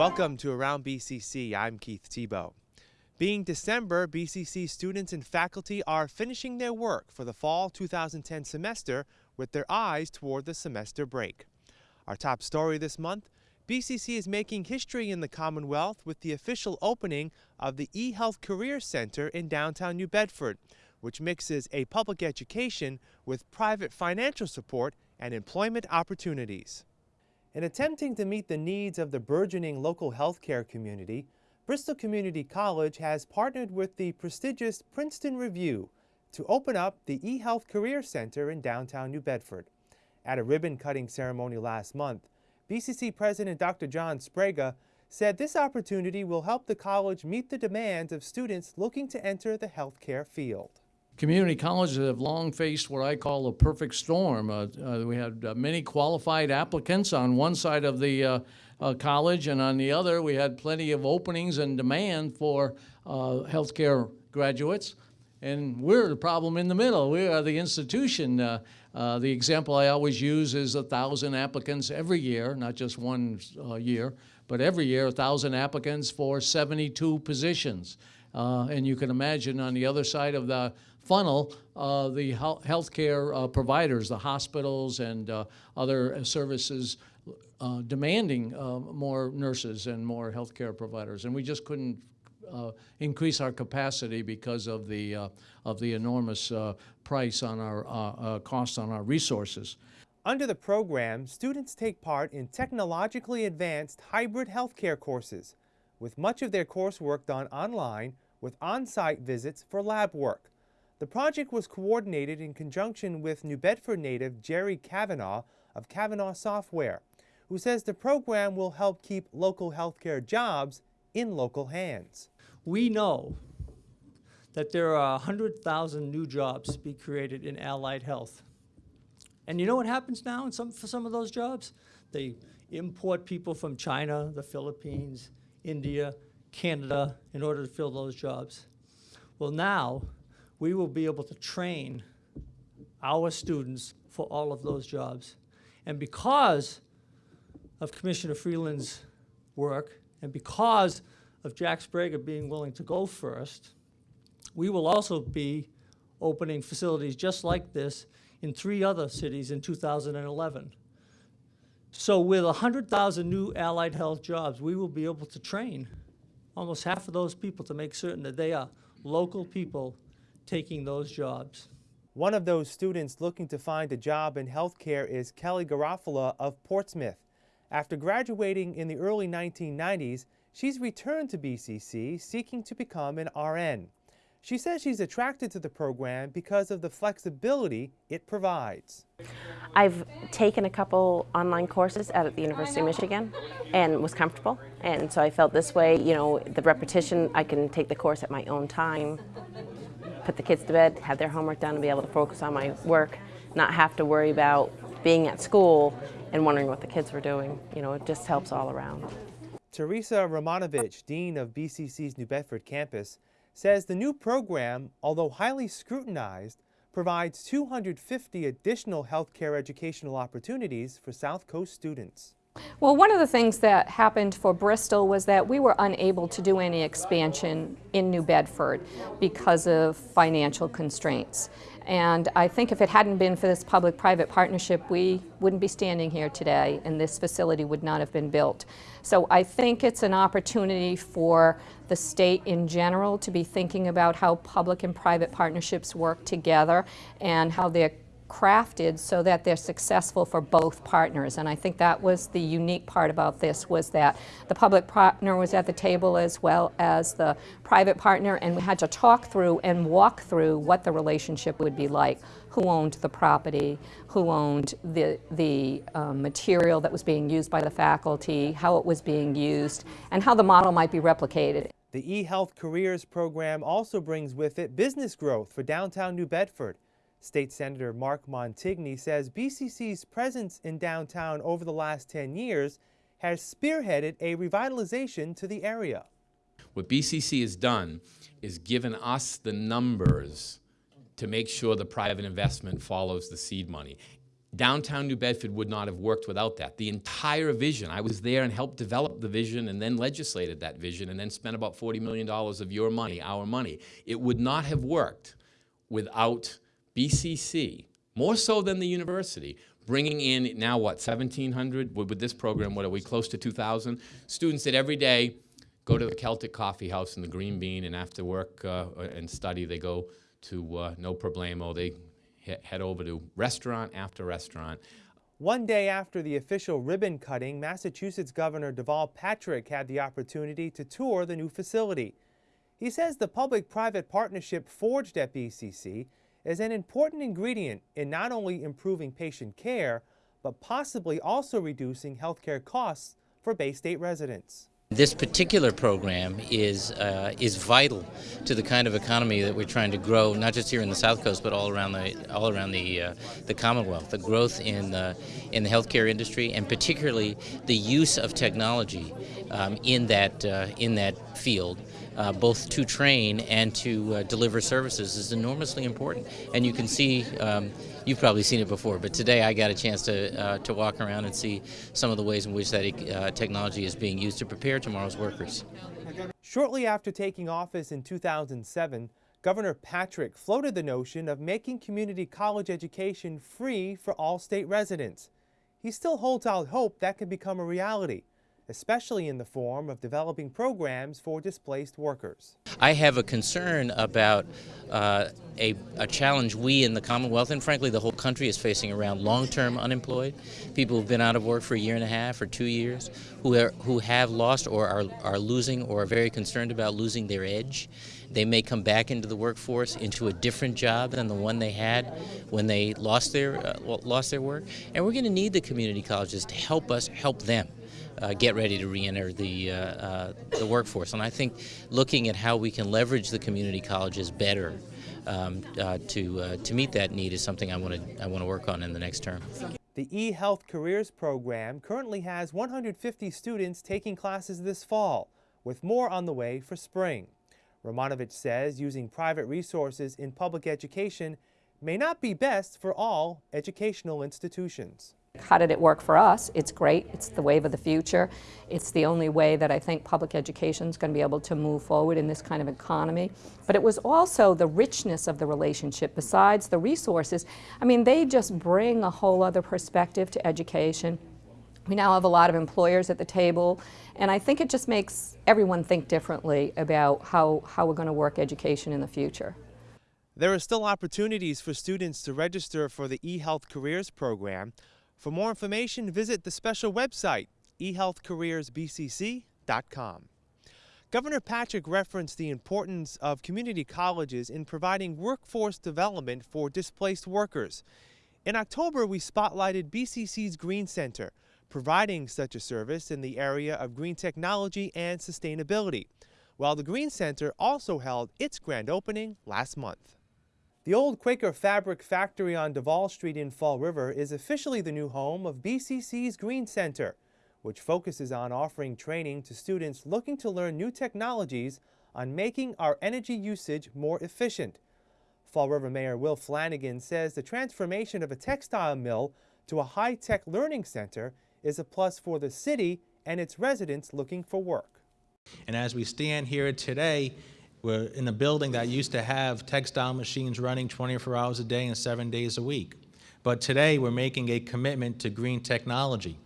Welcome to Around BCC. I'm Keith Tebow. Being December, BCC students and faculty are finishing their work for the fall 2010 semester with their eyes toward the semester break. Our top story this month BCC is making history in the Commonwealth with the official opening of the eHealth Career Center in downtown New Bedford, which mixes a public education with private financial support and employment opportunities. In attempting to meet the needs of the burgeoning local healthcare community, Bristol Community College has partnered with the prestigious Princeton Review to open up the eHealth Career Center in downtown New Bedford. At a ribbon cutting ceremony last month, BCC President Dr. John Sbrega said this opportunity will help the college meet the demands of students looking to enter the healthcare field. Community colleges have long faced what I call a perfect storm. Uh, uh, we had uh, many qualified applicants on one side of the uh, uh, college, and on the other, we had plenty of openings and demand for uh, healthcare graduates. And we're the problem in the middle. We are the institution. The example I always use is a thousand applicants every year, not just one year, but every year a thousand applicants for 72 positions. And you can imagine on the other side of the funnel, uh, the healthcare uh, providers, the hospitals and other services demanding more nurses and more healthcare providers. And we just couldn't uh, increase our capacity because of the, uh, of the enormous uh, price on our uh, uh, cost on our resources. Under the program, students take part in technologically advanced hybrid healthcare courses, with much of their coursework done online with on-site visits for lab work. The project was coordinated in conjunction with New Bedford native Jerry Kavanaugh of Kavanaugh Software, who says the program will help keep local healthcare jobs in local hands. We know that there are 100,000 new jobs to be created in allied health. And you know what happens now in some, for some of those jobs? They import people from China, the Philippines, India, Canada in order to fill those jobs. Well, now we will be able to train our students for all of those jobs. And because of Commissioner Freeland's work and because of Jack Sbrega being willing to go first, we will also be opening facilities just like this in three other cities in 2011. So with 100,000 new allied health jobs, we will be able to train almost half of those people to make certain that they are local people taking those jobs. One of those students looking to find a job in healthcare is Kelly Garofalo of Portsmouth. After graduating in the early 1990s, she's returned to BCC seeking to become an RN. She says she's attracted to the program because of the flexibility it provides. I've taken a couple online courses out at the University of Michigan and was comfortable. And so I felt this way, you know, the repetition, I can take the course at my own time, put the kids to bed, have their homework done, and be able to focus on my work, not have to worry about being at school and wondering what the kids were doing. You know, it just helps all around. Teresa Romanovich, Dean of BCC's New Bedford campus, says the new program, although highly scrutinized, provides 250 additional healthcare educational opportunities for South Coast students. Well, one of the things that happened for Bristol was that we were unable to do any expansion in New Bedford because of financial constraints. And I think if it hadn't been for this public-private partnership, we wouldn't be standing here today and this facility would not have been built. So I think it's an opportunity for the state in general to be thinking about how public and private partnerships work together and how they're crafted so that they're successful for both partners. And I think that was the unique part about this was that the public partner was at the table as well as the private partner and we had to talk through and walk through what the relationship would be like. Who owned the property, who owned the, the um, material that was being used by the faculty, how it was being used, and how the model might be replicated. The eHealth Careers program also brings with it business growth for downtown New Bedford. State Senator Mark Montigny says BCC's presence in downtown over the last 10 years has spearheaded a revitalization to the area. What BCC has done is given us the numbers to make sure the private investment follows the seed money. downtown New Bedford would not have worked without that. The entire vision, I was there and helped develop the vision and then legislated that vision and then spent about $40 million of your money, our money. It would not have worked without BCC, more so than the university, bringing in now what, 1,700? With this program, what are we, close to 2,000? Students that every day go to the Celtic Coffee House in the Green Bean and after work uh, and study, they go to uh, No Problemo. They he- head over to restaurant after restaurant. One day after the official ribbon cutting, Massachusetts Governor Deval Patrick had the opportunity to tour the new facility. He says the public private partnership forged at BCC is an important ingredient in not only improving patient care, but possibly also reducing healthcare costs for Bay State residents. This particular program is uh, is vital to the kind of economy that we're trying to grow, not just here in the South Coast, but all around the all around the uh, the Commonwealth. The growth in the in the healthcare industry, and particularly the use of technology um, in that uh, in that field, uh, both to train and to uh, deliver services, is enormously important. And you can see. Um, You've probably seen it before, but today I got a chance to uh, to walk around and see some of the ways in which that uh, technology is being used to prepare tomorrow's workers. Shortly after taking office in 2007, Governor Patrick floated the notion of making community college education free for all state residents. He still holds out hope that can become a reality, especially in the form of developing programs for displaced workers. I have a concern about uh, a, a, challenge we in the Commonwealth and frankly the whole country is facing around long-term unemployed, people who've been out of work for a year and a half or two years, who, are, who have lost or are, are losing or are very concerned about losing their edge. They may come back into the workforce into a different job than the one they had when they lost their, uh, lost their work. And we're going to need the community colleges to help us help them uh, get ready to re-enter the, uh, uh, the workforce. And I think looking at how we can leverage the community colleges better um, uh, to, uh, to meet that need is something I want to I want to work on in the next term. The eHealth Careers program currently has 150 students taking classes this fall, with more on the way for spring. Romanovich says using private resources in public education may not be best for all educational institutions. How did it work for us? It's great. It's the wave of the future. It's the only way that I think public education is going to be able to move forward in this kind of economy. But it was also the richness of the relationship besides the resources. I mean, they just bring a whole other perspective to education. We now have a lot of employers at the table, and I think it just makes everyone think differently about how, how we're going to work education in the future. There are still opportunities for students to register for the eHealth Careers program. For more information, visit the special website, ehealthcareersbcc.com. Governor Patrick referenced the importance of community colleges in providing workforce development for displaced workers. In October, we spotlighted BCC's Green Center, providing such a service in the area of green technology and sustainability, while the Green Center also held its grand opening last month. The old Quaker Fabric Factory on Davol Street in Fall River is officially the new home of BCC's Green Center, which focuses on offering training to students looking to learn new technologies on making our energy usage more efficient. Fall River Mayor Will Flanagan says the transformation of a textile mill to a high-tech learning center is a plus for the city and its residents looking for work. And as we stand here today, we're in a building that used to have textile machines running 24 hours a day and seven days a week. But today we're making a commitment to green technology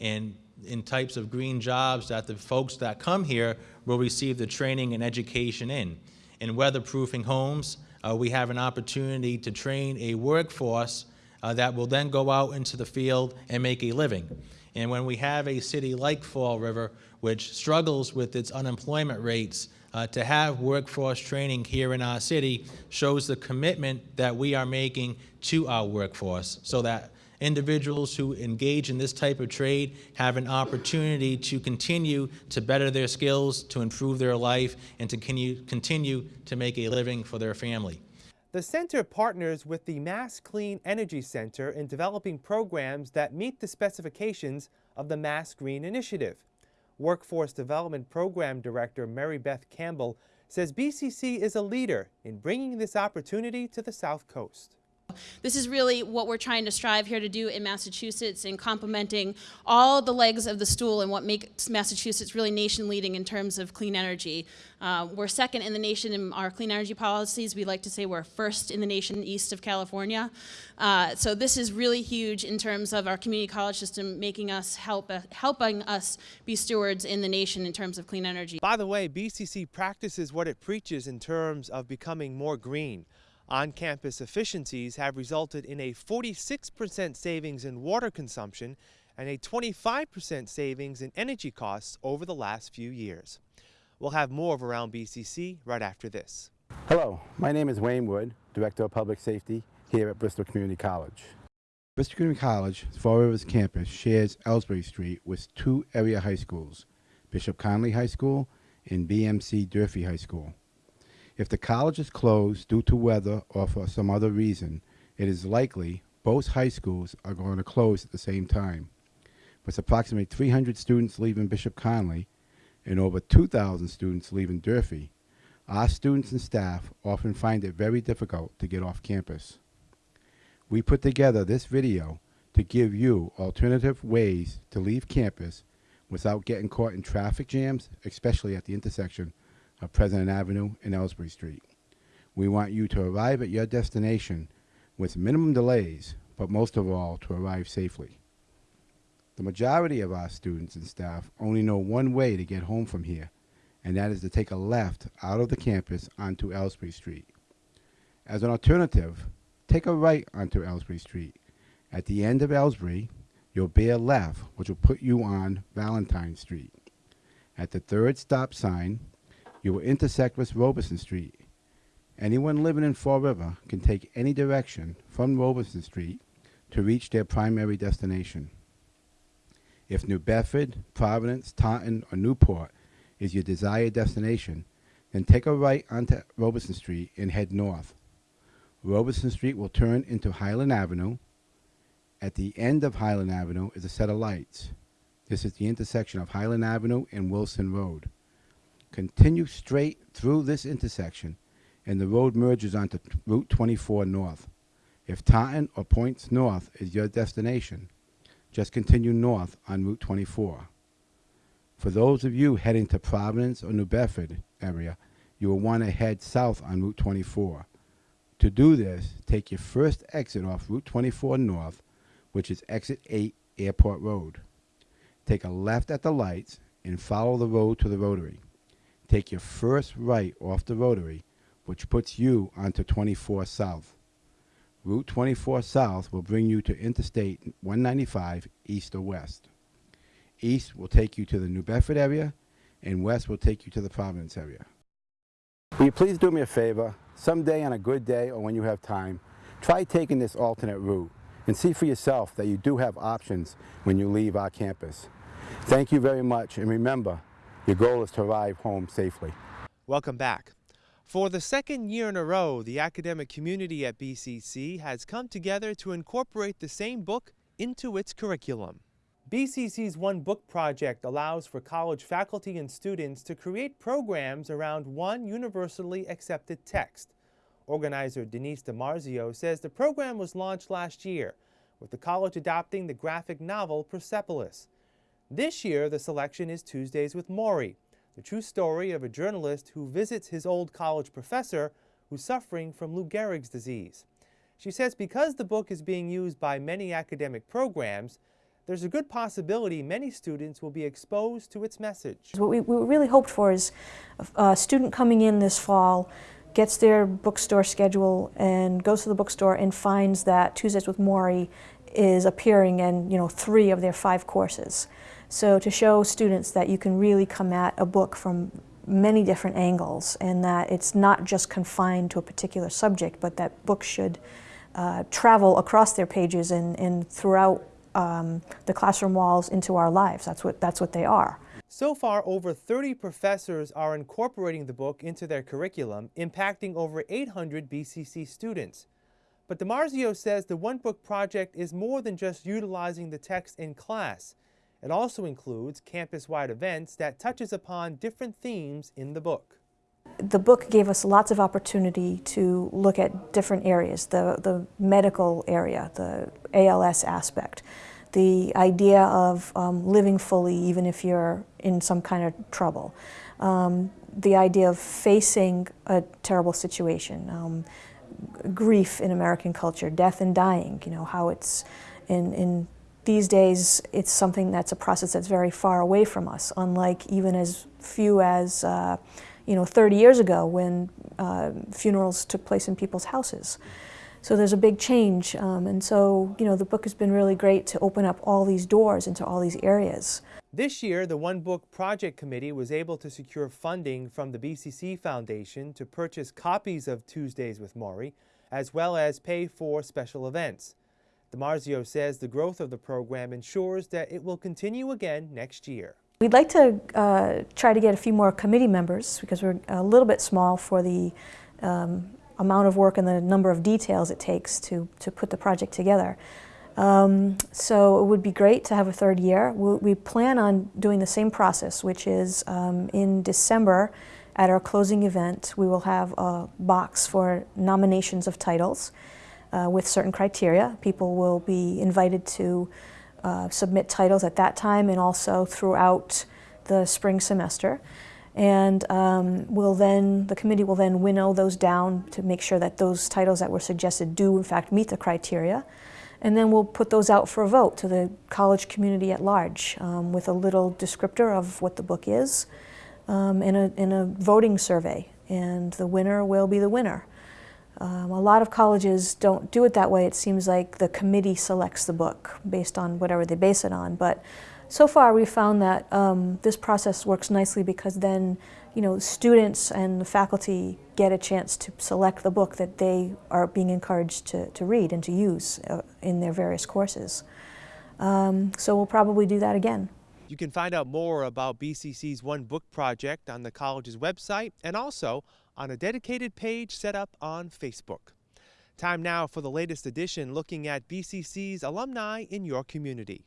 and in types of green jobs that the folks that come here will receive the training and education in. In weatherproofing homes, uh, we have an opportunity to train a workforce uh, that will then go out into the field and make a living. And when we have a city like Fall River, which struggles with its unemployment rates, uh, to have workforce training here in our city shows the commitment that we are making to our workforce so that individuals who engage in this type of trade have an opportunity to continue to better their skills, to improve their life, and to continue, continue to make a living for their family. The center partners with the Mass Clean Energy Center in developing programs that meet the specifications of the Mass Green Initiative. Workforce Development Program Director Mary Beth Campbell says BCC is a leader in bringing this opportunity to the South Coast. This is really what we're trying to strive here to do in Massachusetts in complementing all the legs of the stool and what makes Massachusetts really nation leading in terms of clean energy. Uh, we're second in the nation in our clean energy policies. We like to say we're first in the nation east of California. Uh, so this is really huge in terms of our community college system making us help, uh, helping us be stewards in the nation in terms of clean energy. By the way, BCC practices what it preaches in terms of becoming more green. On-campus efficiencies have resulted in a 46% savings in water consumption and a 25% savings in energy costs over the last few years. We'll have more of Around BCC right after this. Hello, my name is Wayne Wood, Director of Public Safety here at Bristol Community College. Bristol Community College, Fall Rivers campus shares Elsbree Street with two area high schools, Bishop Connolly High School and BMC Durfee High School. If the college is closed due to weather or for some other reason, it is likely both high schools are going to close at the same time. With approximately 300 students leaving Bishop Connolly and over 2,000 students leaving Durfee, our students and staff often find it very difficult to get off campus. We put together this video to give you alternative ways to leave campus without getting caught in traffic jams, especially at the intersection of President Avenue and Elsbree Street. We want you to arrive at your destination with minimum delays, but most of all, to arrive safely. The majority of our students and staff only know one way to get home from here, and that is to take a left out of the campus onto Elsbree Street. As an alternative, take a right onto Elsbree Street. At the end of Elsbree, you'll bear left, which will put you on Valentine Street. At the third stop sign, you will intersect with Robeson Street. Anyone living in Fall River can take any direction from Robeson Street to reach their primary destination. If New Bedford, Providence, Taunton, or Newport is your desired destination, then take a right onto Robeson Street and head north. Robeson Street will turn into Highland Avenue. At the end of Highland Avenue is a set of lights. This is the intersection of Highland Avenue and Wilson Road. Continue straight through this intersection and the road merges onto Route 24 North. If Taunton or Points North is your destination, just continue north on Route 24. For those of you heading to Providence or New Bedford area, you will want to head south on Route 24. To do this, take your first exit off Route 24 North, which is exit 8 Airport Road. Take a left at the lights and follow the road to the rotary take your first right off the rotary, which puts you onto 24 South. Route 24 South will bring you to Interstate 195 east or west. East will take you to the New Bedford area, and west will take you to the Providence area. Will you please do me a favor? Someday on a good day or when you have time, try taking this alternate route and see for yourself that you do have options when you leave our campus. Thank you very much, and remember, your goal is to arrive home safely. Welcome back. For the second year in a row, the academic community at BCC has come together to incorporate the same book into its curriculum. BCC's One Book project allows for college faculty and students to create programs around one universally accepted text. Organizer Denise DiMarzio says the program was launched last year, with the college adopting the graphic novel Persepolis. This year, the selection is Tuesdays with Morrie, the true story of a journalist who visits his old college professor who's suffering from Lou Gehrig's disease. She says because the book is being used by many academic programs, there's a good possibility many students will be exposed to its message. What we, we really hoped for is a student coming in this fall gets their bookstore schedule and goes to the bookstore and finds that Tuesdays with Morrie is appearing in you know three of their five courses. So to show students that you can really come at a book from many different angles and that it's not just confined to a particular subject, but that books should uh, travel across their pages and, and throughout um, the classroom walls into our lives. That's what, that's what they are. So far, over 30 professors are incorporating the book into their curriculum, impacting over 800 BCC students. But DiMarzio says the One Book project is more than just utilizing the text in class. It also includes campus-wide events that touches upon different themes in the book. The book gave us lots of opportunity to look at different areas, the, the medical area, the ALS aspect, the idea of um, living fully even if you're in some kind of trouble, um, the idea of facing a terrible situation, um, grief in American culture, death and dying, you know, how it's in, in these days it's something that's a process that's very far away from us, unlike even as few as uh, you know 30 years ago when uh, funerals took place in people's houses. So there's a big change, um, and so you know the book has been really great to open up all these doors into all these areas. This year, the One Book Project Committee was able to secure funding from the BCC Foundation to purchase copies of Tuesdays with Morrie, as well as pay for special events. DiMarzio says the growth of the program ensures that it will continue again next year. We'd like to uh, try to get a few more committee members because we're a little bit small for the um, amount of work and the number of details it takes to, to put the project together. Um, so it would be great to have a third year. We, we plan on doing the same process, which is um, in December at our closing event, we will have a box for nominations of titles uh, with certain criteria. People will be invited to uh, submit titles at that time and also throughout the spring semester. And um, we'll then, the committee will then winnow those down to make sure that those titles that were suggested do in fact meet the criteria. And then we'll put those out for a vote to the college community at large um, with a little descriptor of what the book is um, in, a, in a voting survey. And the winner will be the winner. Um, a lot of colleges don't do it that way. It seems like the committee selects the book based on whatever they base it on. But so far we found that um, this process works nicely because then you know, students and the faculty get a chance to select the book that they are being encouraged to, to read and to use uh, in their various courses. Um, so we'll probably do that again. You can find out more about BCC's One Book Project on the college's website and also on a dedicated page set up on Facebook. Time now for the latest edition looking at BCC's alumni in your community.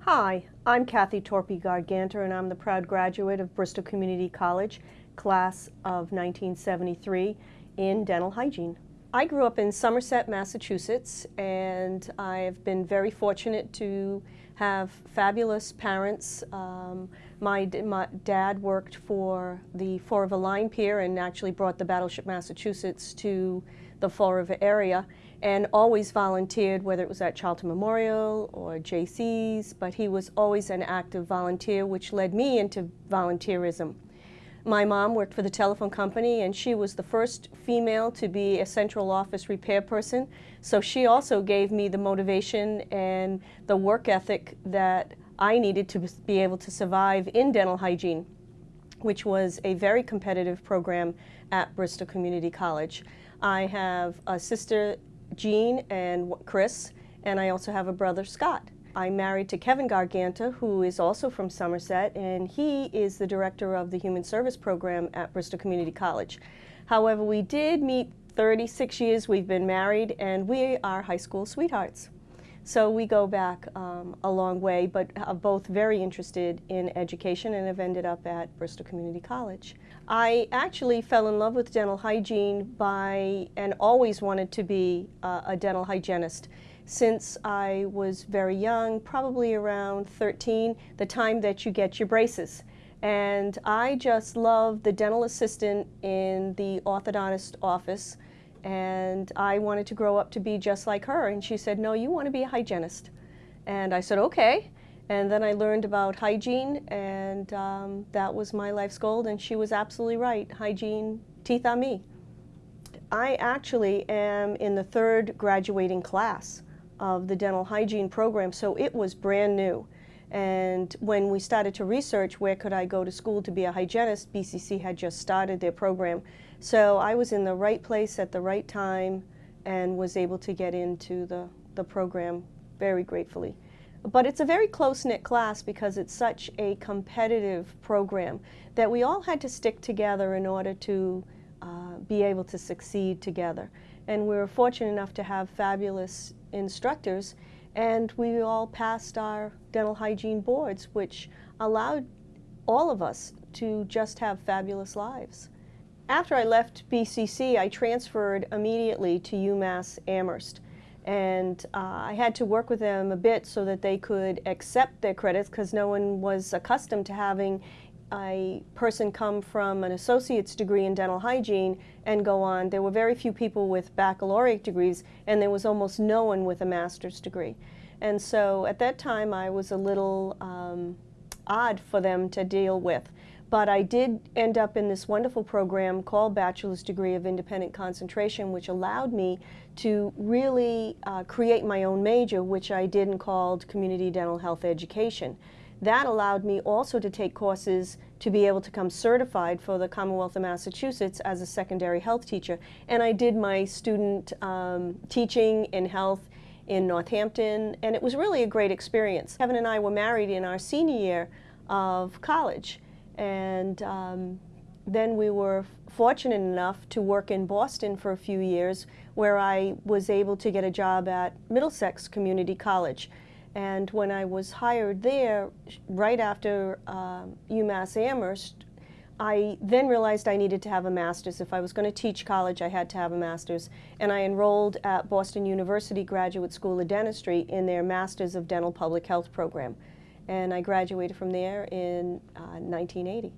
Hi, I'm Kathy Torpy Garganter, and I'm the proud graduate of Bristol Community College, class of 1973, in dental hygiene. I grew up in Somerset, Massachusetts, and I've been very fortunate to have fabulous parents. Um, my, my, dad worked for the Fall River Line Pier and actually brought the Battleship Massachusetts to the Fall River area and always volunteered, whether it was at Charlton Memorial or JC's, but he was always an active volunteer, which led me into volunteerism. My mom worked for the telephone company, and she was the first female to be a central office repair person, so she also gave me the motivation and the work ethic that I needed to be able to survive in dental hygiene, which was a very competitive program at Bristol Community College. I have a sister Jean and Chris, and I also have a brother, Scott. I'm married to Kevin Garganta, who is also from Somerset, and he is the director of the Human Service Program at Bristol Community College. However, we did meet 36 years we've been married, and we are high school sweethearts. So we go back um, a long way, but are both very interested in education and have ended up at Bristol Community College. I actually fell in love with dental hygiene by, and always wanted to be uh, a dental hygienist since I was very young, probably around 13, the time that you get your braces. And I just love the dental assistant in the orthodontist office and I wanted to grow up to be just like her. And she said, no, you want to be a hygienist. And I said, okay. And then I learned about hygiene, and um, that was my life's goal. And she was absolutely right. Hygiene, teeth on me. I actually am in the third graduating class of the dental hygiene program, so it was brand new. And when we started to research where could I go to school to be a hygienist, BCC had just started their program. So I was in the right place at the right time and was able to get into the, the program very gratefully. But it's a very close-knit class because it's such a competitive program that we all had to stick together in order to uh, be able to succeed together. And we were fortunate enough to have fabulous instructors And we all passed our dental hygiene boards, which allowed all of us to just have fabulous lives. After I left BCC, I transferred immediately to UMass Amherst. And uh, I had to work with them a bit so that they could accept their credits because no one was accustomed to having a person come from an associate's degree in dental hygiene and go on. There were very few people with baccalaureate degrees, and there was almost no one with a master's degree. And so at that time, I was a little um, odd for them to deal with. But I did end up in this wonderful program called Bachelor's Degree of Independent Concentration, which allowed me to really uh, create my own major, which I did and called Community Dental Health Education. That allowed me also to take courses to be able to come certified for the Commonwealth of Massachusetts as a secondary health teacher. And I did my student um, teaching in health in Northampton, and it was really a great experience. Kevin and I were married in our senior year of college, and um, then we were fortunate enough to work in Boston for a few years, where I was able to get a job at Middlesex Community College. And when I was hired there, right after um, UMass Amherst, I then realized I needed to have a master's. If I was going to teach college, I had to have a master's. And I enrolled at Boston University Graduate School of Dentistry in their Masters of Dental Public Health program. And I graduated from there in uh, 1980.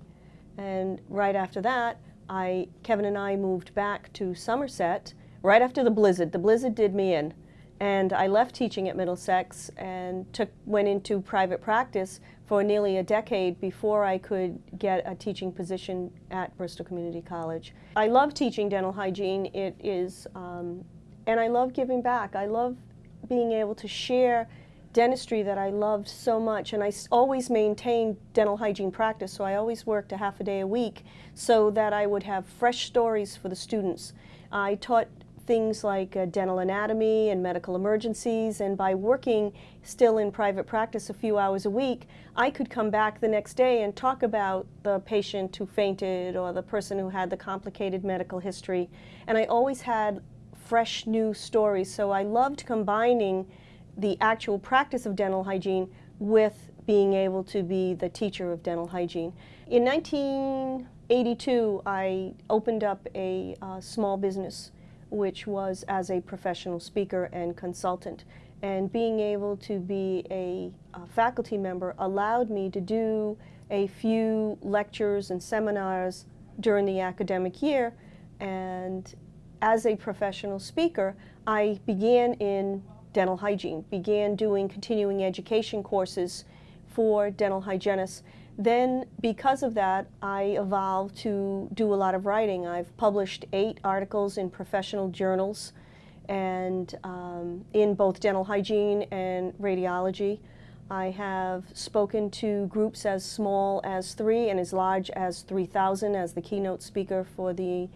And right after that, I, Kevin and I moved back to Somerset right after the blizzard. The blizzard did me in. And I left teaching at Middlesex and took, went into private practice for nearly a decade before I could get a teaching position at Bristol Community College. I love teaching dental hygiene. It is, um, and I love giving back. I love being able to share dentistry that I loved so much and I always maintained dental hygiene practice so I always worked a half a day a week so that I would have fresh stories for the students. I taught things like uh, dental anatomy and medical emergencies, and by working still in private practice a few hours a week, I could come back the next day and talk about the patient who fainted or the person who had the complicated medical history. And I always had fresh new stories, so I loved combining the actual practice of dental hygiene with being able to be the teacher of dental hygiene. In 1982, I opened up a uh, small business which was as a professional speaker and consultant. And being able to be a, a faculty member allowed me to do a few lectures and seminars during the academic year. And as a professional speaker, I began in dental hygiene, began doing continuing education courses for dental hygienists then, because of that, I evolved to do a lot of writing. I've published eight articles in professional journals and um, in both dental hygiene and radiology. I have spoken to groups as small as three and as large as 3,000 as the keynote speaker for the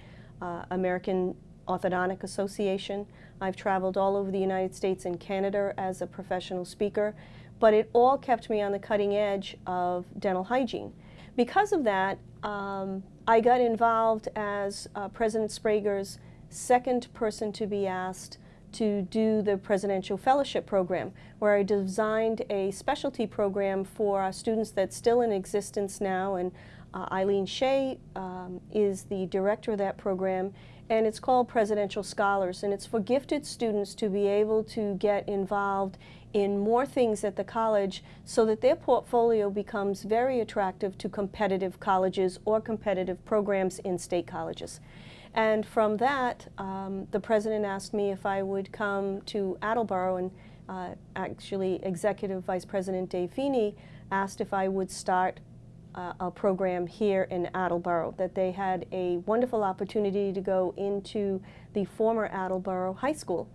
uh, American Orthodontic Association. I've traveled all over the United States and Canada as a professional speaker but it all kept me on the cutting edge of dental hygiene. Because of that, um, I got involved as uh, President Sbrega's second person to be asked to do the Presidential Fellowship Program, where I designed a specialty program for our students that's still in existence now, and uh, Eileen Shea um, is the director of that program, and it's called Presidential Scholars, and it's for gifted students to be able to get involved in more things at the college so that their portfolio becomes very attractive to competitive colleges or competitive programs in state colleges. And from that, um, the president asked me if I would come to Attleboro, and uh, actually Executive Vice President Dave Feeney asked if I would start uh, a program here in Attleboro, that they had a wonderful opportunity to go into the former Attleboro High School.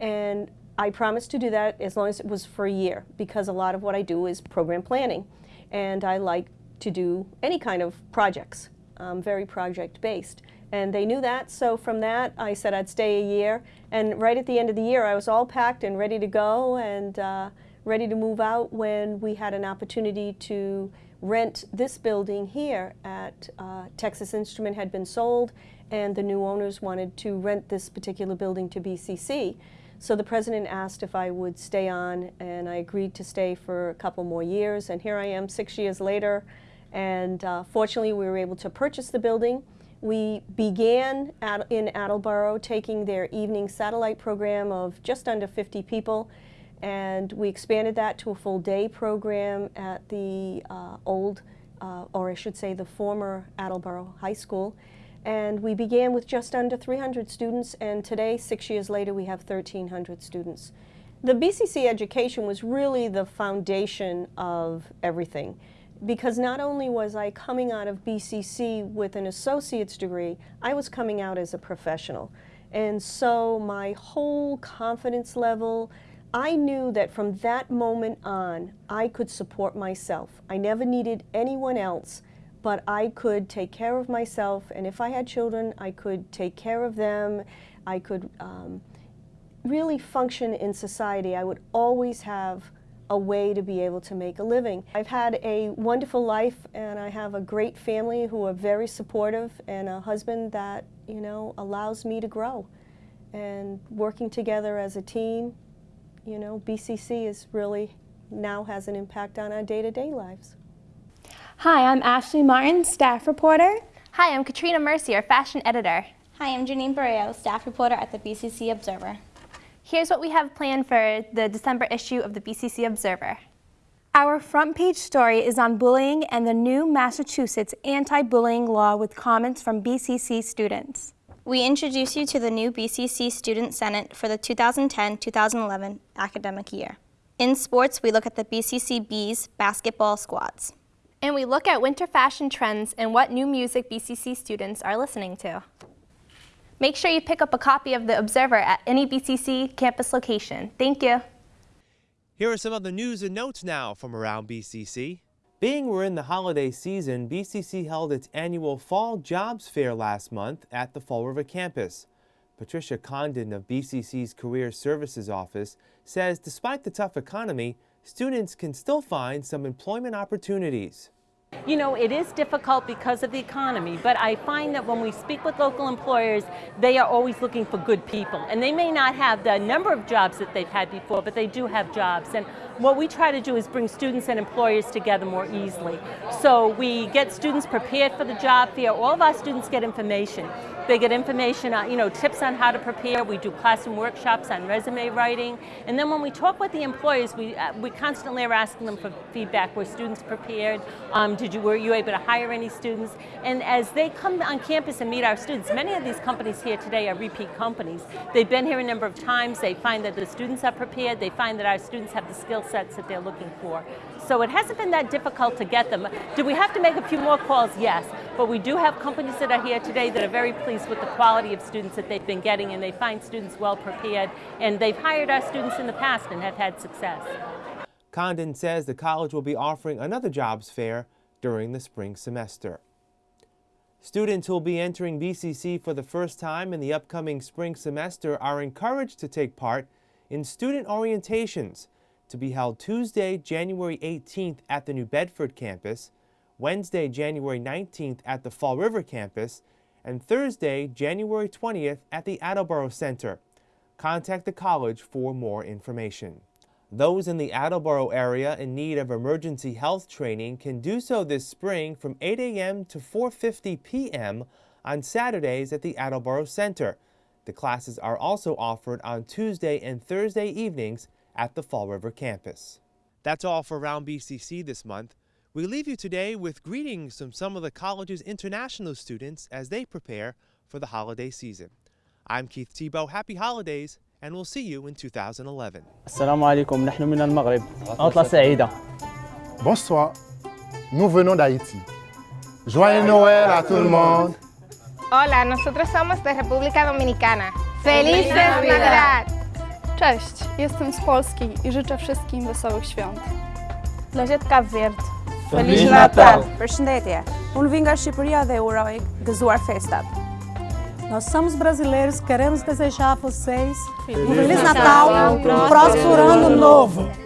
And I promised to do that as long as it was for a year because a lot of what I do is program planning and I like to do any kind of projects. I'm very project based. And they knew that, so from that I said I'd stay a year. And right at the end of the year I was all packed and ready to go and uh, ready to move out when we had an opportunity to rent this building here at uh, Texas Instrument had been sold and the new owners wanted to rent this particular building to BCC. So the president asked if I would stay on, and I agreed to stay for a couple more years. And here I am six years later, and uh, fortunately we were able to purchase the building. We began at, in Attleboro taking their evening satellite program of just under 50 people, and we expanded that to a full day program at the uh, old, uh, or I should say the former Attleboro High School. And we began with just under 300 students, and today, six years later, we have 1,300 students. The BCC education was really the foundation of everything because not only was I coming out of BCC with an associate's degree, I was coming out as a professional. And so my whole confidence level, I knew that from that moment on, I could support myself. I never needed anyone else, but I could take care of myself. And if I had children, I could take care of them. I could um, really function in society. I would always have a way to be able to make a living. I've had a wonderful life and I have a great family who are very supportive and a husband that, you know, allows me to grow. And working together as a team, you know, BCC is really now has an impact on our day-to-day -day lives. Hi, I'm Ashley Martin, staff reporter. Hi, I'm Katrina Mercier, fashion editor. Hi, I'm Janine Barreo, staff reporter at the BCC Observer. Here's what we have planned for the December issue of the BCC Observer. Our front page story is on bullying and the new Massachusetts anti-bullying law with comments from BCC students. We introduce you to the new BCC Student Senate for the 2010-2011 academic year. In sports, we look at the BCC Bees basketball squads. And we look at winter fashion trends and what new music BCC students are listening to. Make sure you pick up a copy of The Observer at any BCC campus location. Thank you. Here are some other news and notes now from around BCC. Being we're in the holiday season, BCC held its annual Fall Jobs Fair last month at the Fall River campus. Patricia Condon of BCC's Career Services Office says despite the tough economy, students can still find some employment opportunities. You know, it is difficult because of the economy, but I find that when we speak with local employers, they are always looking for good people. And they may not have the number of jobs that they've had before, but they do have jobs. And what we try to do is bring students and employers together more easily. So we get students prepared for the job fair. All of our students get information. They get information, on, you know, tips on how to prepare. We do classroom workshops on resume writing. And then when we talk with the employers, we, uh, we constantly are asking them for feedback. Were students prepared? Um, did you, were you able to hire any students? And as they come on campus and meet our students, many of these companies here today are repeat companies. They've been here a number of times. They find that the students are prepared. They find that our students have the skill sets that they're looking for. So it hasn't been that difficult to get them. Do we have to make a few more calls? Yes. But we do have companies that are here today that are very pleased with the quality of students that they've been getting and they find students well prepared and they've hired our students in the past and have had success. Condon says the college will be offering another jobs fair during the spring semester. Students who will be entering BCC for the first time in the upcoming spring semester are encouraged to take part in student orientations to be held Tuesday, January 18th at the New Bedford campus, Wednesday, January 19th at the Fall River campus, and Thursday, January 20th at the Attleboro Center. Contact the college for more information. Those in the Attleboro area in need of emergency health training can do so this spring from 8 a.m. to 4.50 p.m. on Saturdays at the Attleboro Center. The classes are also offered on Tuesday and Thursday evenings at the Fall River campus. That's all for Around BCC this month. We leave you today with greetings from some of the college's international students as they prepare for the holiday season. I'm Keith Tebow. Happy holidays, and we'll see you in 2011. السلام عليكم نحن من المغرب عطلة سعيدة Bonsoir, nous venons d'Haïti. Joyeux Noël à tout le monde. Hola, nosotros somos de República Dominicana. ¡Feliz Navidad! Cześć, jestem z Polski i życzę wszystkim wesołych świąt. Cape Verde. Feliz Natal! Përshëndetje, unë vim nga Shqipëria dhe uroj gëzuar festat. Nós somos brasileiros, queremos desejar a vocês um Feliz Natal, um próspero ano novo.